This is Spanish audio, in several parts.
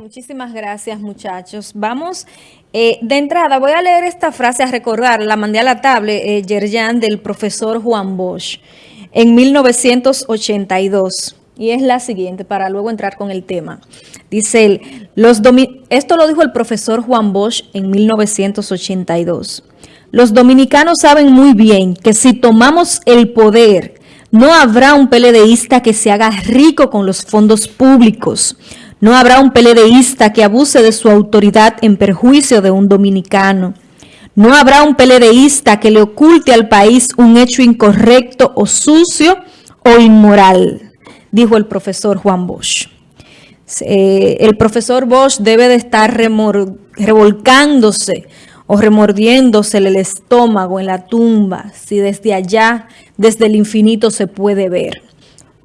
muchísimas gracias muchachos. Vamos, eh, de entrada voy a leer esta frase a recordar, la mandé a la tablet, eh, del profesor Juan Bosch, en 1982. Y es la siguiente, para luego entrar con el tema. Dice él, esto lo dijo el profesor Juan Bosch en 1982. Los dominicanos saben muy bien que si tomamos el poder, no habrá un peledeísta que se haga rico con los fondos públicos. No habrá un peledeísta que abuse de su autoridad en perjuicio de un dominicano. No habrá un peledeísta que le oculte al país un hecho incorrecto o sucio o inmoral, dijo el profesor Juan Bosch. Eh, el profesor Bosch debe de estar revolcándose o remordiéndose el estómago en la tumba, si desde allá, desde el infinito se puede ver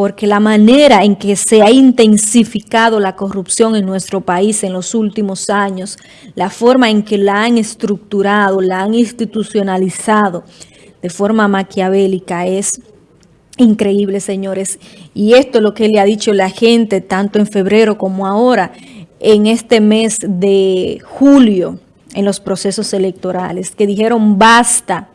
porque la manera en que se ha intensificado la corrupción en nuestro país en los últimos años, la forma en que la han estructurado, la han institucionalizado de forma maquiavélica es increíble, señores. Y esto es lo que le ha dicho la gente, tanto en febrero como ahora, en este mes de julio, en los procesos electorales, que dijeron basta,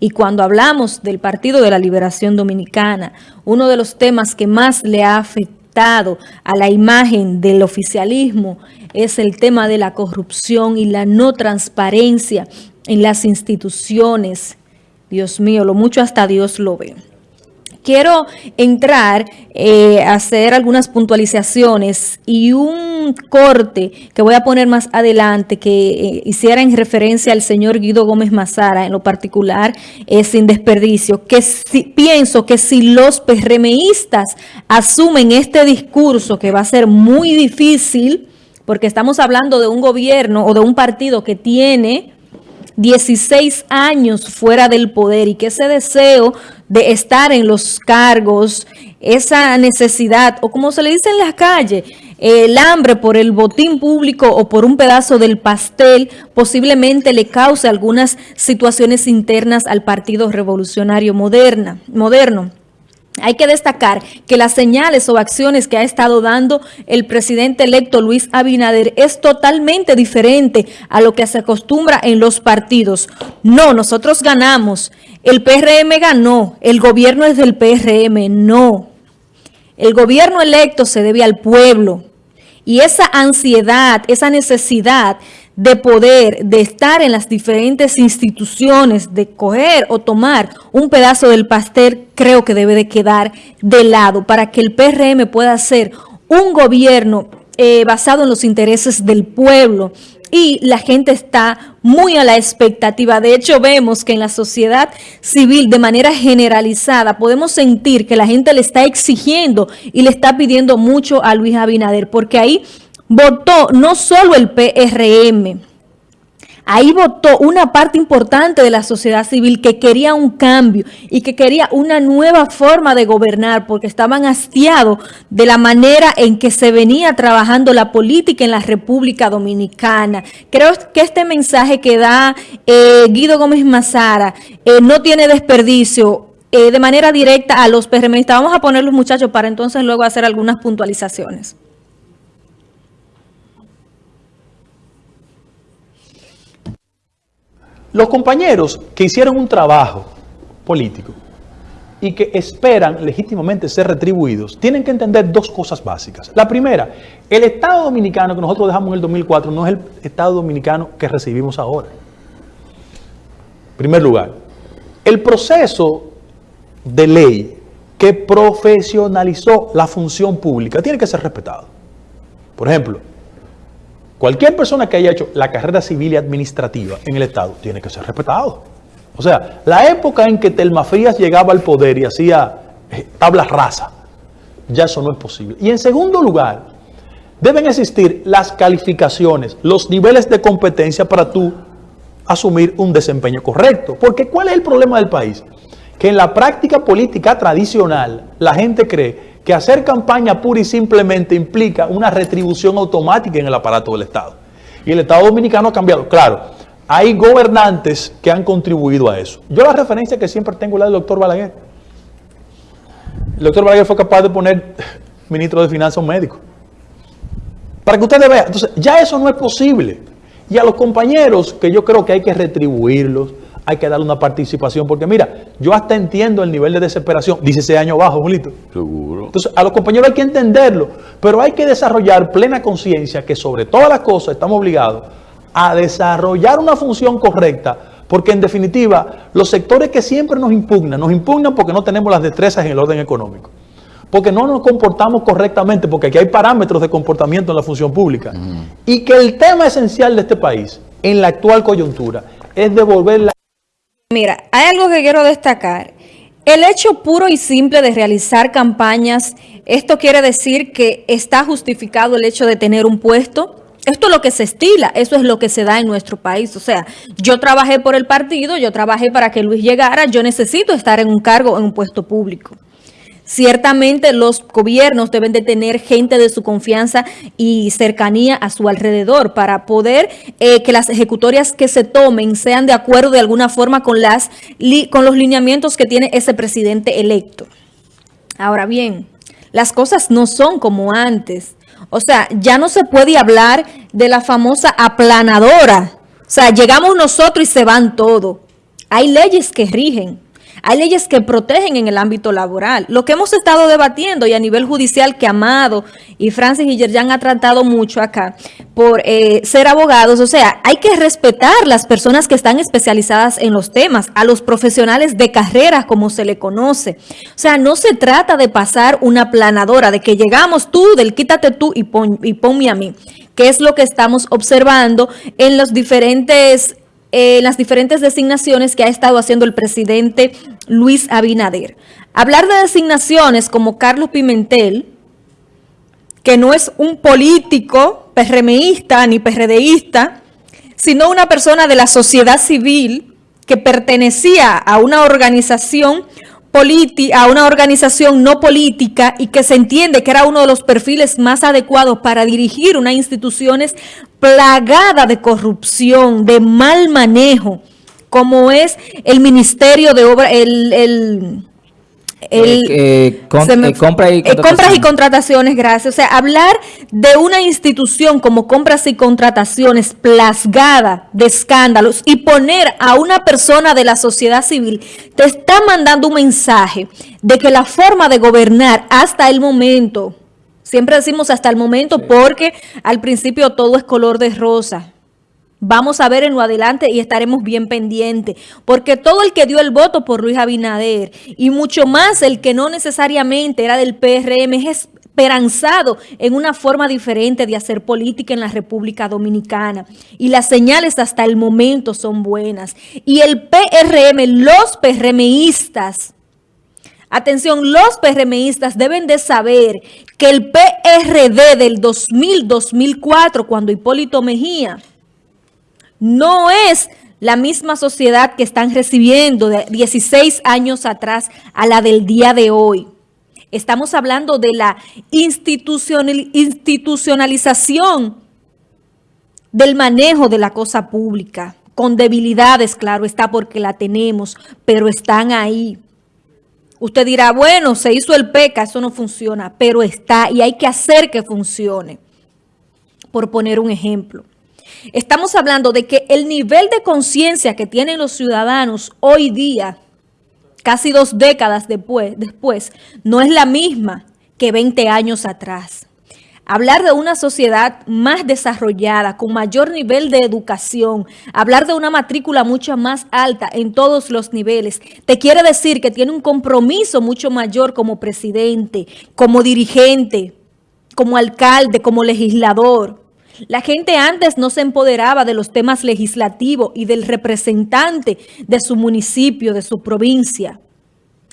y cuando hablamos del Partido de la Liberación Dominicana, uno de los temas que más le ha afectado a la imagen del oficialismo es el tema de la corrupción y la no transparencia en las instituciones. Dios mío, lo mucho hasta Dios lo ve quiero entrar eh, a hacer algunas puntualizaciones y un corte que voy a poner más adelante que eh, hiciera en referencia al señor Guido Gómez Mazara en lo particular es sin desperdicio, que pienso que si los PRMistas asumen este discurso que va a ser muy difícil, porque estamos hablando de un gobierno o de un partido que tiene 16 años fuera del poder y que ese deseo de estar en los cargos, esa necesidad, o como se le dice en la calle, el hambre por el botín público o por un pedazo del pastel, posiblemente le cause algunas situaciones internas al Partido Revolucionario moderna, moderno. Hay que destacar que las señales o acciones que ha estado dando el presidente electo Luis Abinader es totalmente diferente a lo que se acostumbra en los partidos. No, nosotros ganamos, el PRM ganó, el gobierno es del PRM, no. El gobierno electo se debe al pueblo y esa ansiedad, esa necesidad de poder, de estar en las diferentes instituciones, de coger o tomar un pedazo del pastel, creo que debe de quedar de lado para que el PRM pueda ser un gobierno eh, basado en los intereses del pueblo y la gente está muy a la expectativa. De hecho, vemos que en la sociedad civil, de manera generalizada, podemos sentir que la gente le está exigiendo y le está pidiendo mucho a Luis Abinader, porque ahí votó no solo el PRM, ahí votó una parte importante de la sociedad civil que quería un cambio y que quería una nueva forma de gobernar porque estaban hastiados de la manera en que se venía trabajando la política en la República Dominicana. Creo que este mensaje que da eh, Guido Gómez Mazara eh, no tiene desperdicio eh, de manera directa a los PRMistas. Vamos a poner los muchachos para entonces luego hacer algunas puntualizaciones. Los compañeros que hicieron un trabajo político y que esperan legítimamente ser retribuidos, tienen que entender dos cosas básicas. La primera, el Estado Dominicano que nosotros dejamos en el 2004 no es el Estado Dominicano que recibimos ahora. En primer lugar, el proceso de ley que profesionalizó la función pública tiene que ser respetado. Por ejemplo, Cualquier persona que haya hecho la carrera civil y administrativa en el Estado tiene que ser respetado. O sea, la época en que Telma Frías llegaba al poder y hacía eh, tablas rasa, ya eso no es posible. Y en segundo lugar, deben existir las calificaciones, los niveles de competencia para tú asumir un desempeño correcto. Porque ¿cuál es el problema del país? Que en la práctica política tradicional la gente cree que hacer campaña pura y simplemente implica una retribución automática en el aparato del Estado. Y el Estado Dominicano ha cambiado. Claro, hay gobernantes que han contribuido a eso. Yo la referencia que siempre tengo es la del doctor Balaguer. El doctor Balaguer fue capaz de poner ministro de Finanzas un médico. Para que ustedes vean. Entonces, ya eso no es posible. Y a los compañeros, que yo creo que hay que retribuirlos, hay que darle una participación, porque mira, yo hasta entiendo el nivel de desesperación, 16 años bajo, Julito. Seguro. Entonces, a los compañeros hay que entenderlo, pero hay que desarrollar plena conciencia que sobre todas las cosas estamos obligados a desarrollar una función correcta, porque en definitiva, los sectores que siempre nos impugnan, nos impugnan porque no tenemos las destrezas en el orden económico, porque no nos comportamos correctamente, porque aquí hay parámetros de comportamiento en la función pública, y que el tema esencial de este país, en la actual coyuntura, es devolver la Mira, hay algo que quiero destacar. El hecho puro y simple de realizar campañas, esto quiere decir que está justificado el hecho de tener un puesto. Esto es lo que se estila, eso es lo que se da en nuestro país. O sea, yo trabajé por el partido, yo trabajé para que Luis llegara, yo necesito estar en un cargo, en un puesto público. Ciertamente los gobiernos deben de tener gente de su confianza y cercanía a su alrededor para poder eh, que las ejecutorias que se tomen sean de acuerdo de alguna forma con, las, con los lineamientos que tiene ese presidente electo. Ahora bien, las cosas no son como antes. O sea, ya no se puede hablar de la famosa aplanadora. O sea, llegamos nosotros y se van todo. Hay leyes que rigen. Hay leyes que protegen en el ámbito laboral. Lo que hemos estado debatiendo y a nivel judicial que Amado y Francis y Yerjan ha tratado mucho acá por eh, ser abogados, o sea, hay que respetar las personas que están especializadas en los temas, a los profesionales de carrera como se le conoce. O sea, no se trata de pasar una planadora, de que llegamos tú, del quítate tú y, pon, y ponme a mí, que es lo que estamos observando en los diferentes eh, las diferentes designaciones que ha estado haciendo el presidente Luis Abinader. Hablar de designaciones como Carlos Pimentel, que no es un político PRMista ni PRDista, sino una persona de la sociedad civil que pertenecía a una organización a una organización no política y que se entiende que era uno de los perfiles más adecuados para dirigir una instituciones plagada de corrupción, de mal manejo, como es el Ministerio de Obra, el el, eh, eh, eh, compra y compras y contrataciones, gracias. O sea, hablar de una institución como compras y contrataciones plasgada de escándalos y poner a una persona de la sociedad civil, te está mandando un mensaje de que la forma de gobernar hasta el momento, siempre decimos hasta el momento porque al principio todo es color de rosa, Vamos a ver en lo adelante y estaremos bien pendientes, porque todo el que dio el voto por Luis Abinader y mucho más el que no necesariamente era del PRM es esperanzado en una forma diferente de hacer política en la República Dominicana. Y las señales hasta el momento son buenas. Y el PRM, los PRMistas, atención, los PRMistas deben de saber que el PRD del 2000-2004, cuando Hipólito Mejía no es la misma sociedad que están recibiendo de 16 años atrás a la del día de hoy. Estamos hablando de la institucionalización del manejo de la cosa pública, con debilidades, claro está, porque la tenemos, pero están ahí. Usted dirá, bueno, se hizo el PECA, eso no funciona, pero está y hay que hacer que funcione, por poner un ejemplo. Estamos hablando de que el nivel de conciencia que tienen los ciudadanos hoy día, casi dos décadas después, después, no es la misma que 20 años atrás. Hablar de una sociedad más desarrollada, con mayor nivel de educación, hablar de una matrícula mucho más alta en todos los niveles, te quiere decir que tiene un compromiso mucho mayor como presidente, como dirigente, como alcalde, como legislador. La gente antes no se empoderaba de los temas legislativos y del representante de su municipio, de su provincia.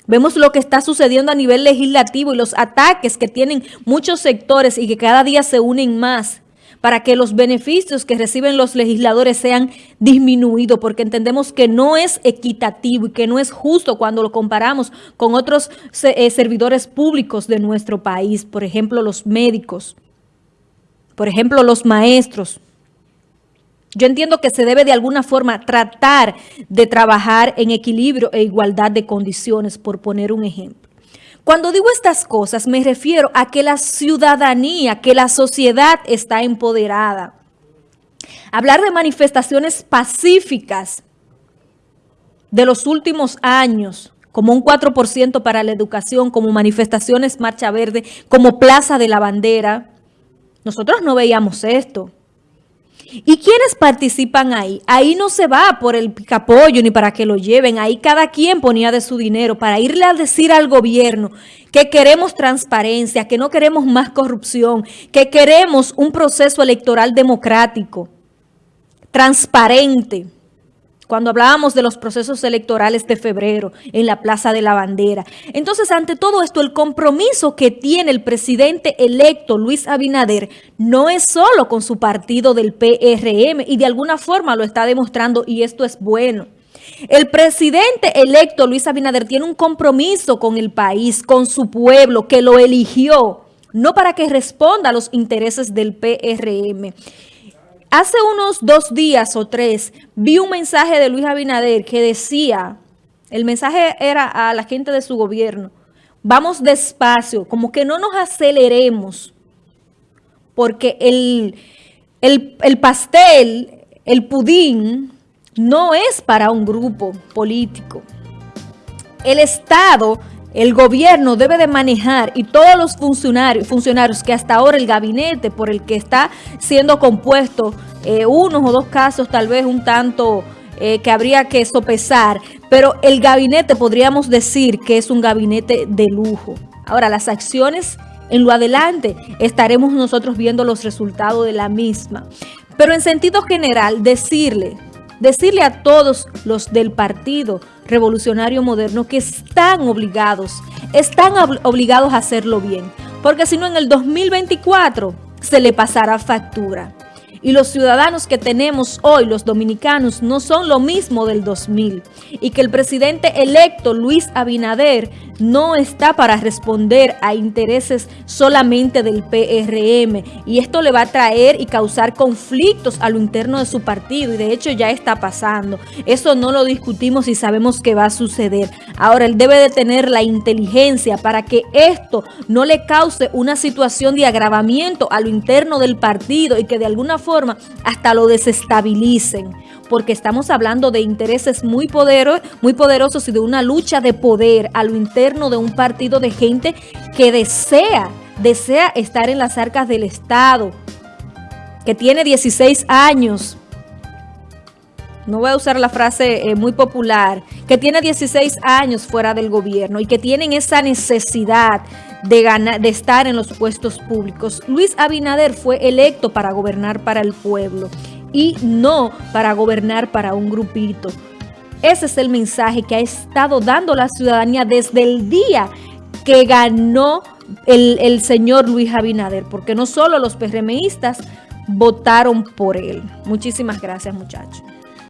Vemos lo que está sucediendo a nivel legislativo y los ataques que tienen muchos sectores y que cada día se unen más para que los beneficios que reciben los legisladores sean disminuidos, porque entendemos que no es equitativo y que no es justo cuando lo comparamos con otros eh, servidores públicos de nuestro país, por ejemplo, los médicos por ejemplo, los maestros. Yo entiendo que se debe de alguna forma tratar de trabajar en equilibrio e igualdad de condiciones, por poner un ejemplo. Cuando digo estas cosas me refiero a que la ciudadanía, que la sociedad está empoderada. Hablar de manifestaciones pacíficas de los últimos años, como un 4% para la educación, como manifestaciones Marcha Verde, como Plaza de la Bandera. Nosotros no veíamos esto. ¿Y quiénes participan ahí? Ahí no se va por el picapollo ni para que lo lleven. Ahí cada quien ponía de su dinero para irle a decir al gobierno que queremos transparencia, que no queremos más corrupción, que queremos un proceso electoral democrático, transparente cuando hablábamos de los procesos electorales de febrero en la Plaza de la Bandera. Entonces, ante todo esto, el compromiso que tiene el presidente electo Luis Abinader no es solo con su partido del PRM y de alguna forma lo está demostrando y esto es bueno. El presidente electo Luis Abinader tiene un compromiso con el país, con su pueblo, que lo eligió, no para que responda a los intereses del PRM. Hace unos dos días o tres vi un mensaje de Luis Abinader que decía, el mensaje era a la gente de su gobierno, vamos despacio, como que no nos aceleremos, porque el, el, el pastel, el pudín, no es para un grupo político. El Estado el gobierno debe de manejar y todos los funcionarios, funcionarios que hasta ahora el gabinete por el que está siendo compuesto, eh, unos o dos casos tal vez un tanto eh, que habría que sopesar, pero el gabinete podríamos decir que es un gabinete de lujo. Ahora, las acciones en lo adelante estaremos nosotros viendo los resultados de la misma. Pero en sentido general, decirle decirle a todos los del Partido Revolucionario Moderno que están obligados, están obligados a hacerlo bien, porque si no en el 2024 se le pasará factura. Y los ciudadanos que tenemos hoy, los dominicanos, no son lo mismo del 2000. Y que el presidente electo, Luis Abinader, no está para responder a intereses solamente del PRM. Y esto le va a traer y causar conflictos a lo interno de su partido. Y de hecho ya está pasando. Eso no lo discutimos y sabemos que va a suceder. Ahora, él debe de tener la inteligencia para que esto no le cause una situación de agravamiento a lo interno del partido y que de alguna hasta lo desestabilicen porque estamos hablando de intereses muy, muy poderosos y de una lucha de poder a lo interno de un partido de gente que desea, desea estar en las arcas del Estado, que tiene 16 años, no voy a usar la frase eh, muy popular, que tiene 16 años fuera del gobierno y que tienen esa necesidad de, estar en los puestos públicos. Luis Abinader fue electo para gobernar para el pueblo y no para gobernar para un grupito. Ese es el mensaje que ha estado dando la ciudadanía desde el día que ganó el, el señor Luis Abinader, porque no solo los PRMistas votaron por él. Muchísimas gracias, muchachos.